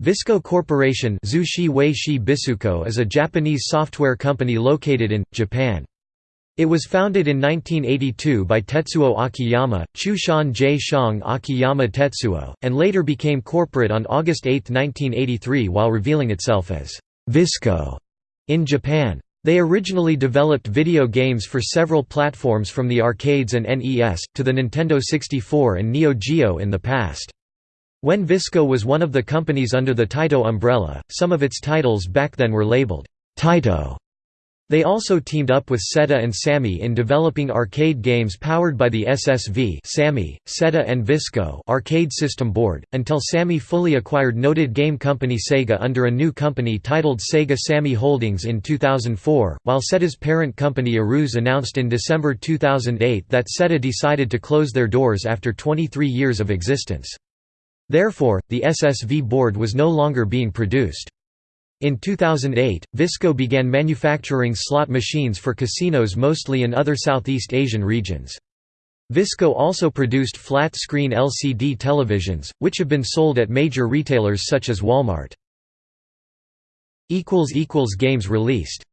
Visco Corporation is a Japanese software company located in, Japan. It was founded in 1982 by Tetsuo Akiyama, Chushan J. Shang Akiyama Tetsuo, and later became corporate on August 8, 1983 while revealing itself as Visco in Japan. They originally developed video games for several platforms from the arcades and NES, to the Nintendo 64 and Neo Geo in the past. When Visco was one of the companies under the Taito umbrella, some of its titles back then were labeled Taito. They also teamed up with Seta and Sammy in developing arcade games powered by the SSV Sammy, Seta and Visco arcade system board, until Sammy fully acquired noted game company Sega under a new company titled Sega Sammy Holdings in 2004, while Seta's parent company Aruze announced in December 2008 that Seta decided to close their doors after 23 years of existence. Therefore, the SSV board was no longer being produced. In 2008, Visco began manufacturing slot machines for casinos mostly in other Southeast Asian regions. Visco also produced flat-screen LCD televisions, which have been sold at major retailers such as Walmart. Games released